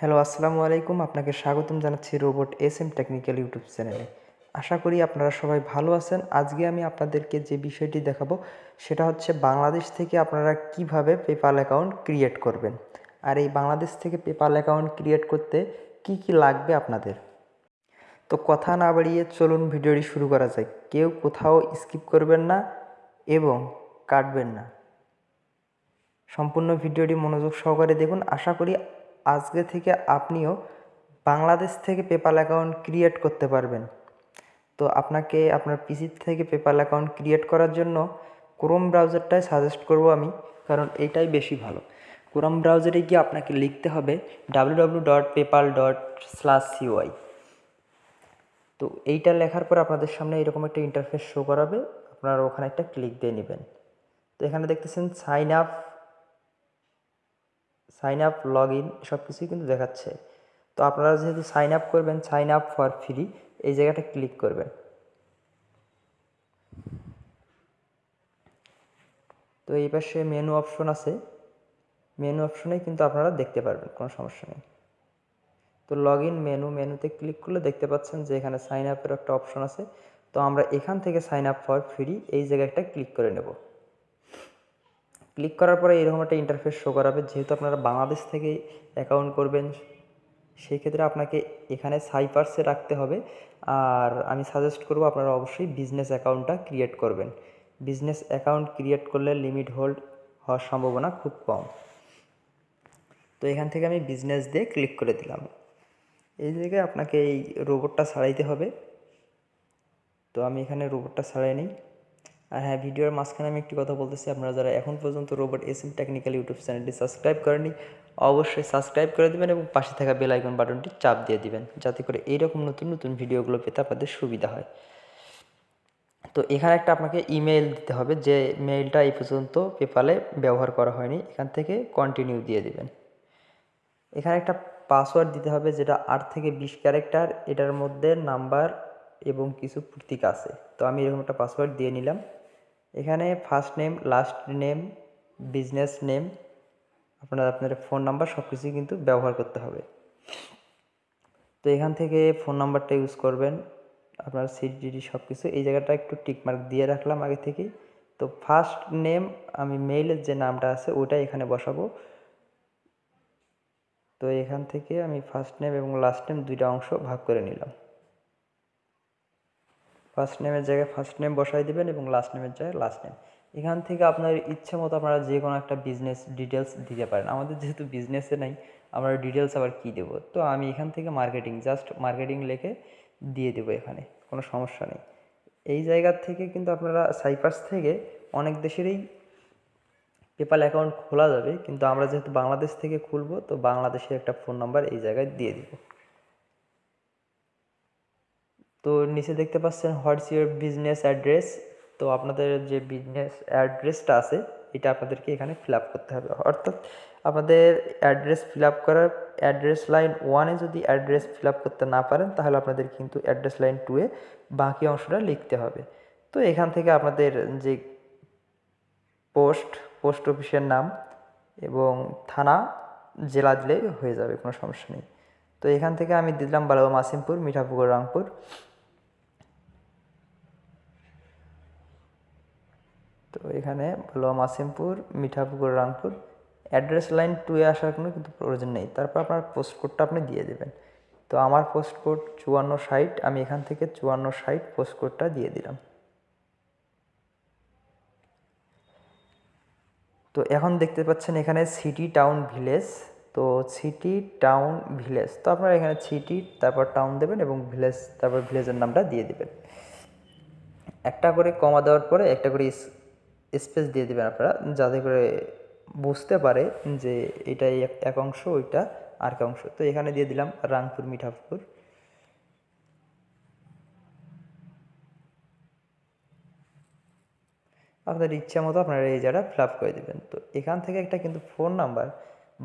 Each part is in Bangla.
হ্যালো, আসসালামু আলাইকুম। আপনাকে স্বাগতম জানাচ্ছি robot S M technical YouTube চ্যানেলে। আশা করি আপনারা সবাই ভালো আছেন। আজকে আমি আপনাদেরকে যে বিষয়টি দেখাবো, সেটা হচ্ছে বাংলাদেশ থেকে আপনারা কীভাবে পেপাল অ্যাকাউন্ট ক্রিয়েট করবেন। আর এই বাংলাদেশ থেকে পেপাল অ্যাকাউন্ট ক্রিয়েট করতে কি কি লাগবে আপনাদের? তো কথা না বাড়িয়ে চলুন ভিডিওটি শুরু করা যায় কেউ কোথাও স্কিপ করবেন না এবং কাটবেন না। সম্পূর্ণ ভিডিওটি মনোযোগ সহকারে দেখুন। আশা করি আজকে থেকে আপনিও বাংলাদেশ থেকে পেপাল অ্যাকাউন্ট ক্রিয়েট করতে পারবেন। তো আপনাকে আপনার পিসি থেকে পেপাল অ্যাকাউন্ট ক্রিয়েট করার জন্য ক্রোম ব্রাউজারটাই সাজেস্ট করব আমি, কারণ এইটাই বেশি ভালো। ক্রোম ব্রাউজারে গিয়ে আপনাকে লিখতে হবে W dot PayPal dot slash CY তো এইটা লেখার পর আপনাদের সামনে এরকম একটা ইন্টারফেস শো করাবে, আপনারা ওখানে একটা ক্লিক দিয়ে নেবেন। তো এখানে দেখতেছেন sign up sign up log in সব কিছুই কিন্তু দেখাচ্ছে। তো আপনারা যেহেতু সাইন আপ করবেন সাইন আপ ফর ফ্রি এই জায়গাটা ক্লিক করবেন। তো এই পাশে মেনু অপশন আছে। মেনু অপশনেই কিন্তু আপনারা দেখতে পারবেন, কোনো সমস্যা নেই। তো লগ ইন মেনু মেনুতে ক্লিক করলে দেখতে পাচ্ছেন যে এখানে সাইন আপের একটা অপশন আছে। তো আমরা এখান থেকে সাইন আপ ফর ফ্রি এই জায়গাটা ক্লিক করে নেব। ক্লিক করার পরে এরকম একটা ইন্টারফেস শো করাবে। যেহেতু আপনারা বাংলাদেশ থেকে অ্যাকাউন্ট করবেন, সেই ক্ষেত্রে আপনাকে এখানে সাইপার্সে রাখতে হবে। আর আমি সাজেস্ট করব আপনারা অবশ্যই বিজনেস অ্যাকাউন্টটা ক্রিয়েট করবেন। বিজনেস অ্যাকাউন্ট ক্রিয়েট করলে লিমিট হোল্ড হওয়ার সম্ভাবনা খুব কম। তো এখান থেকে আমি বিজনেস দিয়ে ক্লিক করে দিলাম। এই জায়গায় আপনাকে এই রোবটটা সারাইতে হবে। তো আমি এখানে রোবটটা সারাই নিই। আর হ্যাঁ ভিডিওর মাঝখানে আমি একটি কথা বলতেছি, আপনারা যারা এখন পর্যন্ত robot S M technical YouTube চ্যানেলটি সাবস্ক্রাইব করেনি অবশ্যই সাবস্ক্রাইব করে দেবেন এবং পাশে থাকা বেল আইকন বাটনটি চাপ দিয়ে দিবেন, যাতে করে এইরকম নতুন নতুন ভিডিওগুলো পেতে আপনাদের সুবিধা হয়। তো এখানে একটা আপনাকে ইমেল দিতে হবে, যে মেইলটা এই পর্যন্ত পেপালে ব্যবহার করা হয়নি, এখান থেকে কন্টিনিউ দিয়ে দিবেন। এখানে একটা পাসওয়ার্ড দিতে হবে, যেটা আট থেকে বিশ ক্যারেক্টার এটার মধ্যে নাম্বার এবং কিছু প্রতীক আছে। তো আমি এরকম একটা পাসওয়ার্ড দিয়ে নিলাম। এখানে first name last name business name আপনার আপনার ফোন নাম্বার সব কিছুই কিন্তু ব্যবহার করতে হবে। তো এখান থেকে ফোন নাম্বারটা ইউজ করবেন, আপনার সিডিডি সব কিছু এই জায়গাটা একটু টিকমার্ক দিয়ে রাখলাম আগে থেকেই। তো ফার্স্ট নেম আমি মেইলের যে নামটা আছে, ওটাই এখানে বসাবো। তো এখান থেকে আমি ফার্স্ট নেম এবং লাস্ট নেম দুইটা অংশ ভাগ করে নিলাম। ফার্স্ট নেমের জায়গায় ফার্স্ট নেম বসাই দেবেন এবং লাস্ট নেমের জায়গায় লাস্ট নেম এখান থেকে আপনার ইচ্ছে মতো আপনারা যে কোনো একটা বিজনেস ডিটেলস দিতে পারেন। আমাদের যেহেতু বিজনেসে নেই, আমরা ডিটেলস আবার কী দেবো? তো আমি এখান থেকে মার্কেটিং জাস্ট মার্কেটিং লিখে দিয়ে দেবো এখানে, কোনো সমস্যা নেই। এই জায়গার থেকে কিন্তু আপনারা সাইপার্স থেকে অনেক দেশেরই পেপাল অ্যাকাউন্ট খোলা যাবে, কিন্তু আমরা যেহেতু বাংলাদেশ থেকে খুলবো, তো বাংলাদেশের একটা ফোন নাম্বার এই জায়গায় দিয়ে দিব। তো নিচে দেখতে পাচ্ছেন হোয়াটস ইউর বিজনেস অ্যাড্রেস? তো আপনাদের যে বিজনেস অ্যাড্রেসটা আছে, এটা আপনাদেরকে এখানে ফিল করতে হবে। অর্থাৎ আপনাদের অ্যাড্রেস ফিল করার অ্যাড্রেস লাইন ওয়ানে যদি অ্যাড্রেস ফিল করতে না পারেন, তাহলে আপনাদের কিন্তু অ্যাড্রেস লাইন টুয়ে বাকি অংশটা লিখতে হবে। তো এখান থেকে আপনাদের যে পোস্ট পোস্ট অফিসের নাম এবং থানা জেলা দিলেই হয়ে যাবে, কোনো সমস্যা নেই। তো এখান থেকে আমি দিলাম বালাবা মাসিমপুর, মিঠাপুকুর, রংপুর। তো এখানে বালাবা মাসিমপুর, মিঠাপুকুর, রামপুর। অ্যাড্রেস লাইন টুয়ে আসার কোনো কিন্তু প্রয়োজন নেই। তারপর আপনার পোস্ট কোডটা আপনি দিয়ে দেবেন। তো আমার পোস্ট কোড চুয়ান্ন ষাট, আমি এখান থেকে চুয়ান্ন ষাট পোস্ট কোডটা দিয়ে দিলাম। তো এখন দেখতে পাচ্ছেন এখানে সিটি টাউন ভিলেজ তো সিটি টাউন ভিলেজ তো আপনারা এখানে সিটি তারপর টাউন দেবেন এবং ভিলেজ তারপর ভিলেজের নামটা দিয়ে দেবেন। একটা করে কমা দেওয়ার পরে একটা করে স্পেস দিয়ে দেবেন আপনারা, যাতে করে বুঝতে পারে যে এটা এক অংশ, ওইটা আর এক অংশ। তো এখানে দিয়ে দিলাম রাংপুর মিঠাপুর। আপনার ইচ্ছা মতো আপনারা এই জায়গাটা ফিল আপ করে দেবেন। তো এখান থেকে একটা কিন্তু ফোন নাম্বার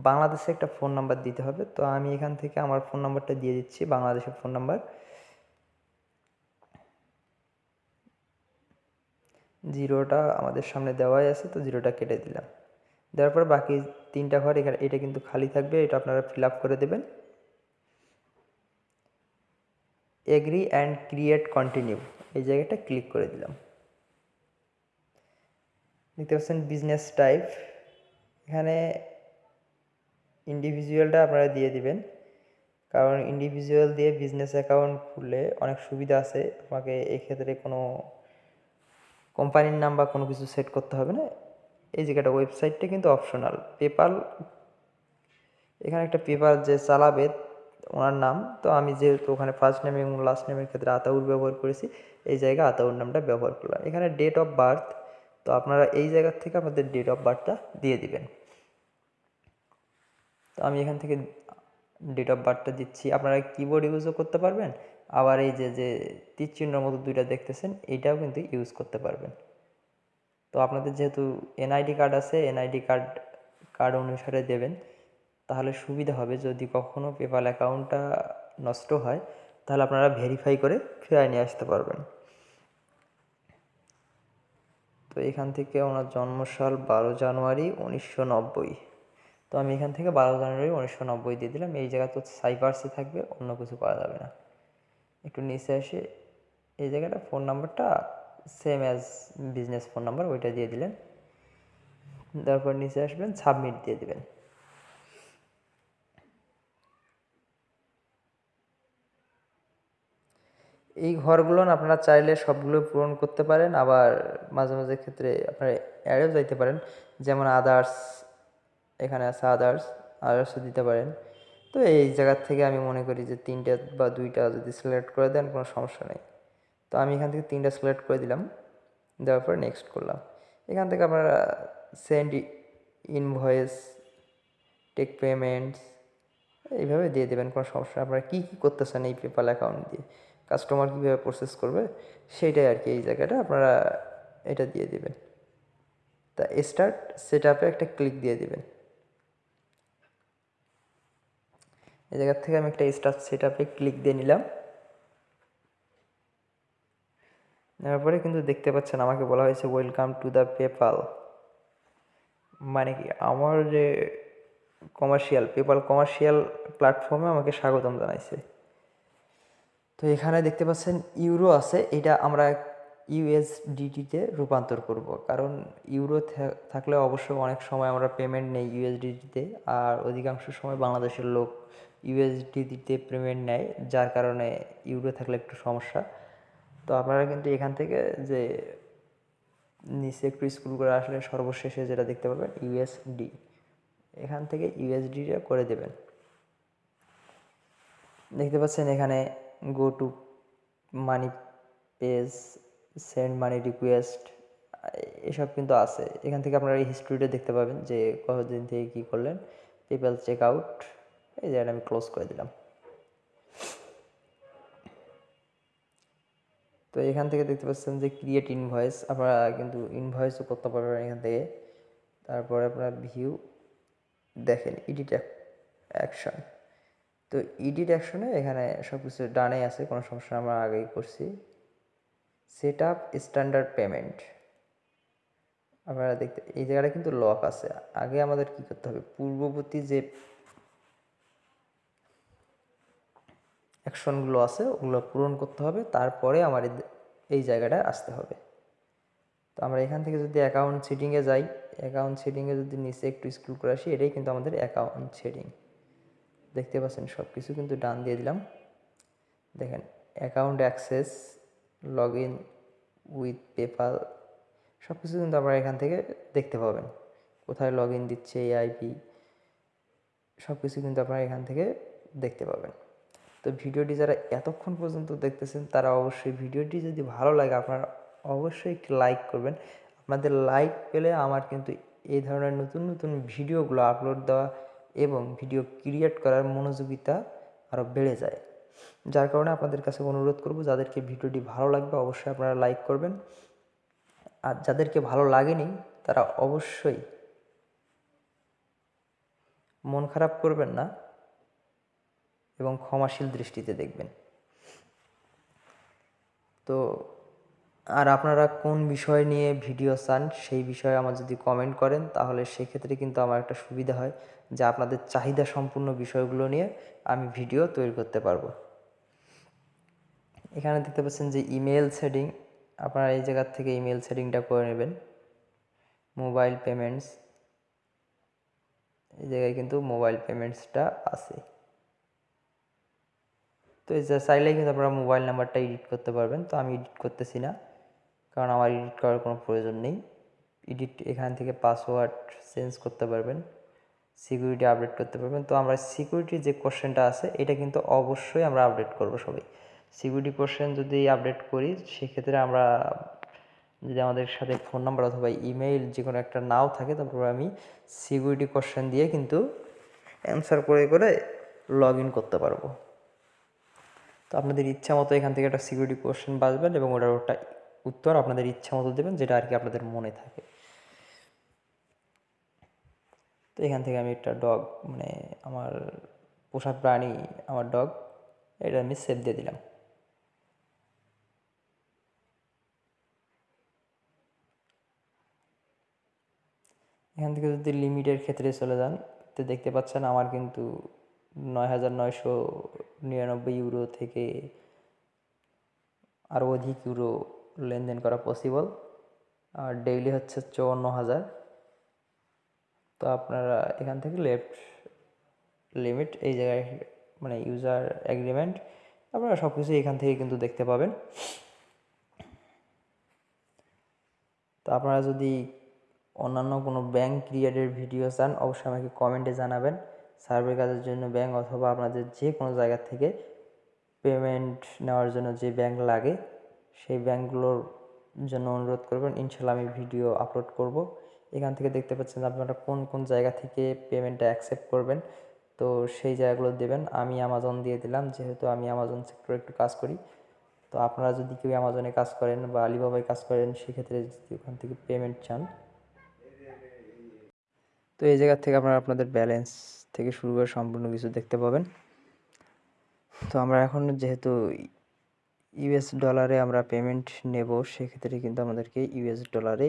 বাংলাদেশে একটা ফোন নাম্বার দিতে হবে। তো আমি এখান থেকে আমার ফোন নাম্বারটা দিয়ে দিচ্ছি, বাংলাদেশের ফোন নাম্বার জিরোটা আমাদের সামনে দেওয়াই আছে, তো জিরোটা কেটে দিলাম। দেওয়ার পর বাকি তিনটা ঘর এখানে, এটা কিন্তু খালি থাকবে, এটা আপনারা ফিল করে দেবেন। এগ্রি অ্যান্ড ক্রিয়েট কন্টিনিউ এই জায়গাটা ক্লিক করে দিলাম। দেখতে পাচ্ছেন বিজনেস টাইপ এখানে ইন্ডিভিজুয়ালটা আপনারা দিয়ে দিবেন, কারণ ইন্ডিভিজুয়াল দিয়ে বিজনেস অ্যাকাউন্ট খুললে অনেক সুবিধা আছে, আমাকে এক্ষেত্রে কোনো কোম্পানির নাম বা কোনো কিছু সেট করতে হবে না। এই জায়গাটা ওয়েবসাইটটা কিন্তু অপশনাল পেপাল এখানে একটা পেপার যে চালাবে ওনার নাম। তো আমি যেহেতু ওখানে ফার্স্ট নেম এবং লাস্ট নেমের ক্ষেত্রে আতাউর ব্যবহার করেছি, এই জায়গায় আতাউর নামটা ব্যবহার করলাম। এখানে ডেট অফ বার্থ তো আপনারা এই জায়গার থেকে আপনাদের ডেট অফ বার্থটা দিয়ে দিবেন। তো আমি এখান থেকে ডেট অফ বার্থটা দিচ্ছি। আপনারা কিবোর্ড ইউজও করতে পারবেন আবার এই যে যে তীর চিহ্নর মতো দুইটা দেখতেছেন, এইটাও কিন্তু ইউজ করতে পারবেন। তো আপনাদের যেহেতু এনআইডি কার্ড আছে এনআইডি কার্ড কার্ড অনুসারে দেবেন, তাহলে সুবিধা হবে যদি কখনও পেপাল অ্যাকাউন্টটা নষ্ট হয়, তাহলে আপনারা ভেরিফাই করে ফিরায় নিয়ে আসতে পারবেন। তো এখান থেকে ওনার জন্মসাল বারো জানুয়ারি উনিশশো নব্বই। তো আমি এখান থেকে বারো জানুয়ারি উনিশশো নব্বই দিয়ে দিলাম, এই জায়গা তো সাইপার্সে থাকবে, অন্য কিছু করা যাবে না। একটু নিচে এসে এই জায়গাটা ফোন নাম্বারটা same as business phone number ওইটা দিয়ে দিলেন। তারপর নিচে আসবেন সাবমিট দিয়ে দিবেন। এই ঘরগুলো আপনারা চাইলে সবগুলো পূরণ করতে পারেন, আবার মাঝে মাঝে ক্ষেত্রে আপনারা অ্যাডেও যাইতে পারেন। যেমন আদার্স এখানে আছে আদার্স আদার্সও দিতে পারেন। তো এই জায়গার থেকে আমি মনে করি যে তিনটা বা দুইটা যদি সিলেক্ট করে দেন কোনো সমস্যা নেই। তো আমি এখান থেকে তিনটা সিলেক্ট করে দিলাম, দেওয়ার পর নেক্সট করলাম। এখান থেকে আপনারা সেন্ড ইনভয়েস টেক পেমেন্টস এইভাবে দিয়ে দেবেন, কোনো সমস্যা আপনারা কী কী করতেছেন এই পেপাল অ্যাকাউন্ট দিয়ে? কাস্টমার কীভাবে প্রসেস করবে? সেইটাই আর কি এই জায়গাটা, আপনারা এটা দিয়ে দেবেন। তা স্টার্ট সেট আপে একটা ক্লিক দিয়ে দেবেন। এই জায়গার থেকে আমি একটা স্টার্ট সেট আপে ক্লিক দিয়ে নিলাম। নেওয়ার পরে কিন্তু দেখতে পাচ্ছেন আমাকে বলা হয়েছে ওয়েলকাম টু দ্য পেপাল মানে কি, আমার যে কমার্শিয়াল পেপাল কমার্শিয়াল প্ল্যাটফর্মে আমাকে স্বাগতম জানাইছে। তো এখানে দেখতে পাচ্ছেন ইউরো আছে, এটা আমরা ইউএসডিটিতে রূপান্তর করব। কারণ ইউরো থাকলে অবশ্যই অনেক সময় আমরা পেমেন্ট নেই ইউএসডিটিতে আর অধিকাংশ সময় বাংলাদেশের লোক ইউএসডিটিতে পেমেন্ট নেয়, যার কারণে ইউরো থাকলে একটু সমস্যা। তো আপনারা কিন্তু এখান থেকে যে নিচে একটু স্কুল করে আসলে সর্বশেষে যেটা দেখতে পাবেন ইউএসডি এখান থেকে ইউএসডিটা করে দেবেন। দেখতে পাচ্ছেন এখানে go to money page send money request এসব কিন্তু আছে। এখান থেকে আপনারা এই হিস্ট্রিটা দেখতে পাবেন যে কতদিন থেকে কী করলেন পেপ্যাল চেক আউট এই জায়গাটা আমি ক্লোজ করে দিলাম। তো এখান থেকে দেখতে পাচ্ছেন যে ক্রিয়েট ইনভয়েস আপনারা কিন্তু ইনভয়েসও করতে পারবেন এখান থেকে। তারপরে আপনারা ভিউ দেখেন ইডিট অ্যাকশন তো ইডিট অ্যাকশনে এখানে সব কিছু ডানে আছে, কোনো সমস্যা আমরা আগেই করছি। সেট আপ স্ট্যান্ডার্ড পেমেন্ট আপনারা দেখতে এই জায়গাটা কিন্তু লক আছে। আগে আমাদের কি করতে হবে? পূর্ববর্তী যে অ্যাকশনগুলো আছে, ওগুলো পূরণ করতে হবে, তারপরে আমার এই জায়গাটায় আসতে হবে। তো আমরা এখান থেকে যদি অ্যাকাউন্ট সেটিংয়ে যাই অ্যাকাউন্ট সেটিংয়ে যদি নিচে একটু স্ক্রল করে আসি, এটাই কিন্তু আমাদের অ্যাকাউন্ট সেটিং দেখতে পাচ্ছেন সব কিছু কিন্তু ডান দিয়ে দিলাম। দেখেন account access log in with PayPal সব কিছু কিন্তু আপনারা এখান থেকে দেখতে পাবেন। কোথায় লগ ইন দিচ্ছে এই আইপি সব কিছু কিন্তু আপনারা এখান থেকে দেখতে পাবেন। তো ভিডিওটি যারা এতক্ষণ পর্যন্ত দেখতেছেন, তারা অবশ্যই ভিডিওটি যদি ভালো লাগে, আপনারা অবশ্যই একটি লাইক করবেন। আপনাদের লাইক পেলে আমার কিন্তু এই ধরনের নতুন নতুন ভিডিওগুলো আপলোড দেওয়া এবং ভিডিও ক্রিয়েট করার মনোযোগিতা আরও বেড়ে যায়। যার কারণে আপনাদের কাছে অনুরোধ করব, যাদেরকে ভিডিওটি ভালো লাগবে অবশ্যই আপনারা লাইক করবেন। আর যাদেরকে ভালো লাগেনি, তারা অবশ্যই মন খারাপ করবেন না। এবং ক্ষমাশীল দৃষ্টিতে দেখবেন। তো, আর আপনারা কোন বিষয় নিয়ে ভিডিও চান সেই বিষয়ে আমার যদি কমেন্ট করেন, তাহলে সেক্ষেত্রে কিন্তু আমার একটা সুবিধা হয় যে আপনাদের চাহিদা সম্পূর্ণ বিষয়গুলো নিয়ে আমি ভিডিও তৈরি করতে পারব। এখানে দেখতে পাচ্ছেন যে ইমেল সেটিং, আপনারা এই জায়গার থেকে ইমেল সেটিংটা করে নেবেন। মোবাইল পেমেন্টস, এই জায়গায় কিন্তু মোবাইল পেমেন্টসটা আছে। তো চাইলেই কিন্তু আপনারা মোবাইল নাম্বারটা এডিট করতে পারবেন। তো আমি এডিট করতেছি না, কারণ আমার এডিট করার কোনো প্রয়োজন নেই। এডিট এখান থেকে পাসওয়ার্ড চেঞ্জ করতে পারবেন সিকিউরিটি আপডেট করতে পারবেন। তো আমরা সিকিউরিটি যে কোশ্চেনটা আছে, এটা কিন্তু অবশ্যই আমরা আপডেট করব সবাই। সিকিউরিটি কোশ্চেন যদি আপডেট করি, সেক্ষেত্রে আমরা, যদি আমাদের সাথে ফোন নাম্বার অথবা ইমেইল যে কোনো একটা নাও থাকে, তারপর আমি সিকিউরিটি কোশ্চেন দিয়ে কিন্তু অ্যান্সার করে করে লগ করতে পারব। তো আপনাদের ইচ্ছা মতো এখান থেকে একটা সিকিউরিটি কোশ্চেন বাজবেন এবং ওটার ওটা উত্তর আপনাদের ইচ্ছা মতো দেবেন, যেটা আর কি আপনাদের মনে থাকে। তো এখান থেকে আমি একটা ডগ মানে আমার পোষা প্রাণী, আমার ডগ এটা আমি সেভ দিয়ে দিলাম। এখান থেকে যদি লিমিটের ক্ষেত্রে চলে যান, তো দেখতে পাচ্ছেন আমার কিন্তু নয় হাজার নয়শো নিরানব্বই ইউরো থেকে আরও অধিক ইউরো লেনদেন করা পসিবল আর ডেইলি হচ্ছে চুয়ান্ন হাজার তো আপনারা এখান থেকে লেফট লিমিট এই জায়গায় মানে ইউজার অ্যাগ্রিমেন্ট আপনারা সব কিছু এখান থেকে কিন্তু দেখতে পাবেন। তো আপনারা যদি অন্যান্য কোনো ব্যাংক ক্রিয়েটের ভিডিও চান, অবশ্যই আমাকে কমেন্টে জানাবেন। সার্ভে কাজের জন্য ব্যাংক অথবা আপনাদের যে কোনো জায়গা থেকে পেমেন্ট নেওয়ার জন্য যে ব্যাংক লাগে, সেই ব্যাংকগুলোর জন্য অনুরোধ করবেন। ইনশাল্লাহ আমি ভিডিও আপলোড করব। এখান থেকে দেখতে পাচ্ছেন আপনারা কোন কোন জায়গা থেকে পেমেন্টটা অ্যাকসেপ্ট করবেন, তো সেই জায়গাগুলো দেবেন। আমি অ্যামাজন দিয়ে দিলাম, যেহেতু আমি অ্যামাজন সেক্টরে একটু কাজ করি। তো আপনারা যদি কেউ অ্যামাজনে কাজ করেন বা আলিবাবায় কাজ করেন, সেক্ষেত্রে যদি ওখান থেকে পেমেন্ট চান। তো এই জায়গা থেকে আপনারা আপনাদের ব্যালেন্স থেকে শুরু করে সম্পূর্ণ কিছু দেখতে পাবেন। তো আমরা এখন যেহেতু ইউএস ডলারে আমরা পেমেন্ট নেব, সেক্ষেত্রে কিন্তু আমাদেরকে ইউএস ডলারে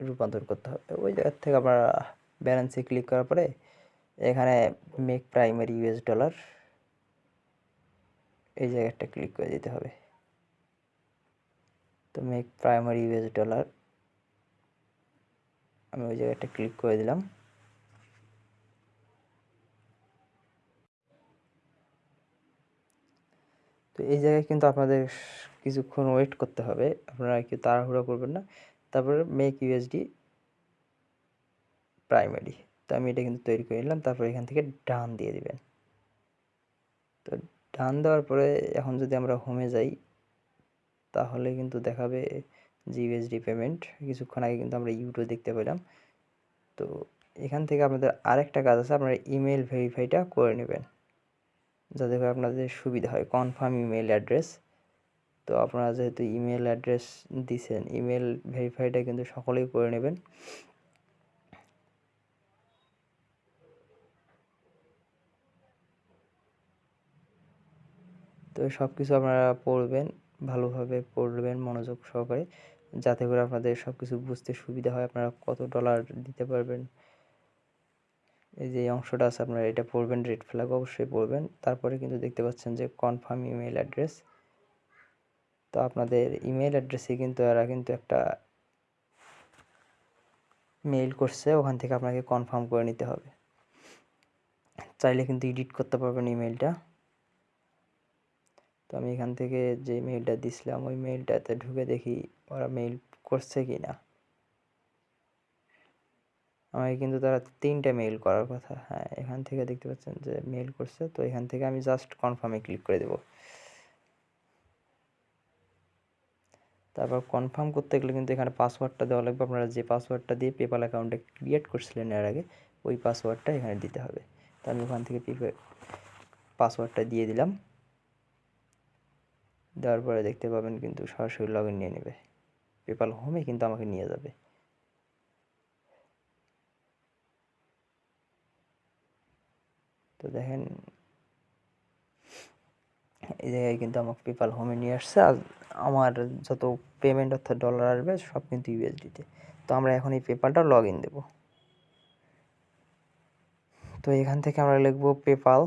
রূপান্তর করতে হবে। ওই জায়গার থেকে আমরা ব্যালেন্সে ক্লিক করার পরে এখানে মেক প্রাইমারি ইউএস ডলার এই জায়গাটা ক্লিক করে দিতে হবে। তো মেক প্রাইমারি ইউএস ডলার আমি ওই জায়গাটা ক্লিক করে দিলাম। তো এই জায়গায় কিন্তু আপনাদের কিছুক্ষণ ওয়েট করতে হবে। আপনারা কেউ তাড়াহুড়ো করবেন না। তারপরে মেক ইউএসডি প্রাইমারি তো আমি এটা কিন্তু তৈরি করে নিলাম। তারপরে এখান থেকে ডান দিয়ে দিবেন। তো ডান দেওয়ার পরে এখন যদি আমরা হোমে যাই, তাহলে কিন্তু দেখাবে যে ইউএসডি পেমেন্ট কিছুক্ষণ আগে কিন্তু আমরা ইউটিউব দেখতে পেলাম। তো এখান থেকে আপনাদের আরেকটা কাজ আছে। আপনারা ইমেল ভেরিফাইটা করে নেবেন। যাতে করে আপনাদের সুবিধা হয়। কনফার্ম ইমেল অ্যাড্রেস তো আপনারা যেহেতু ইমেল অ্যাড্রেস দিছেন ইমেল ভেরিফাইটা কিন্তু সকলেই করে নেবেন। তো সব কিছু আপনারা পড়বেন, ভালোভাবে পড়বেন মনোযোগ সহকারে, যাতে করে আপনাদের সব কিছু বুঝতে সুবিধা হয়, আপনারা কত ডলার দিতে পারবেন। এই যে অংশটা আছে, আপনারা এটা পড়বেন রেড ফ্ল্যাগ অবশ্যই পড়বেন। তারপরে কিন্তু দেখতে পাচ্ছেন যে কনফার্ম ইমেল অ্যাড্রেস তো আপনাদের ইমেল অ্যাড্রেসে কিন্তু এরা কিন্তু একটা মেইল করছে, ওখান থেকে আপনাকে কনফার্ম করে নিতে হবে। চাইলে কিন্তু এডিট করতে পারবেন ইমেলটা তো আমি এখান থেকে যে মেইলটা দিছিলাম, ওই মেইলটাতে ঢুকে দেখি ওরা মেইল করছে কি না আমাকে কিন্তু তারা তিনটা মেইল করার কথা। হ্যাঁ এখান থেকে দেখতে পাচ্ছেন যে মেইল করছে, তো এখান থেকে আমি জাস্ট কনফার্মে ক্লিক করে দেব। তারপর কনফার্ম করতে গেলে কিন্তু এখানে পাসওয়ার্ডটা দেওয়া লাগবে। আপনারা যে পাসওয়ার্ডটা দিয়ে পেপাল অ্যাকাউন্টে ক্রিয়েট করছিলেন এর আগে, ওই পাসওয়ার্ডটা এখানে দিতে হবে। তো আমি ওখান থেকে পাসওয়ার্ডটা দিয়ে দিলাম। দেওয়ার পরে দেখতে পাবেন কিন্তু সরাসরি লগ নিয়ে নেবে। পেপাল হোমে কিন্তু আমাকে নিয়ে যাবে। তো দেখেন, এই জায়গায় কিন্তু আমার পেপাল হোমে নিয়ে আসছে আর আমার যত পেমেন্ট অর্থাৎ ডলার আসবে সব কিন্তু ইউএসডিতে তো আমরা এখন এই পেপালটা লগ ইন দেবো। তো এখান থেকে আমরা লিখব পেপাল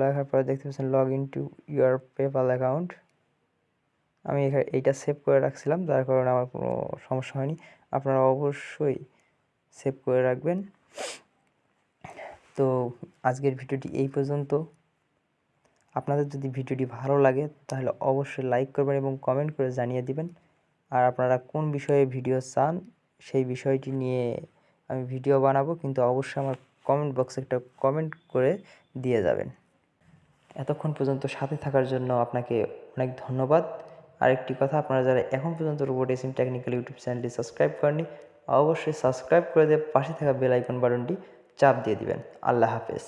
লেখার পরে দেখতে পাচ্ছেন log in to your PayPal account আমি এইটা সেভ করে রাখছিলাম, যার কারণে আমার কোনো সমস্যা হয়নি। আপনারা অবশ্যই সেভ করে রাখবেন। তো আজকের ভিডিওটি এই পর্যন্ত। আপনাদের যদি ভিডিওটি ভালো লাগে, তাহলে অবশ্যই লাইক করবেন এবং কমেন্ট করে জানিয়ে দিবেন। আর আপনারা কোন বিষয়ে ভিডিও চান, সেই বিষয়টি নিয়ে আমি ভিডিও বানাবো, কিন্তু অবশ্যই আমার কমেন্ট বক্সে একটা কমেন্ট করে দিয়ে যাবেন। এতক্ষণ পর্যন্ত সাথে থাকার জন্য আপনাকে অনেক ধন্যবাদ। আরেকটি কথা, আপনারা যারা এখন পর্যন্ত রোবোটিসিম টেকনিক্যাল ইউটিউব চ্যানেলটি সাবস্ক্রাইব করেননি, অবশ্যই সাবস্ক্রাইব করে দিয়ে পাশে থাকা বেল আইকন বাটনটি চাপ দিয়ে দিবেন। আল্লাহ হাফেজ।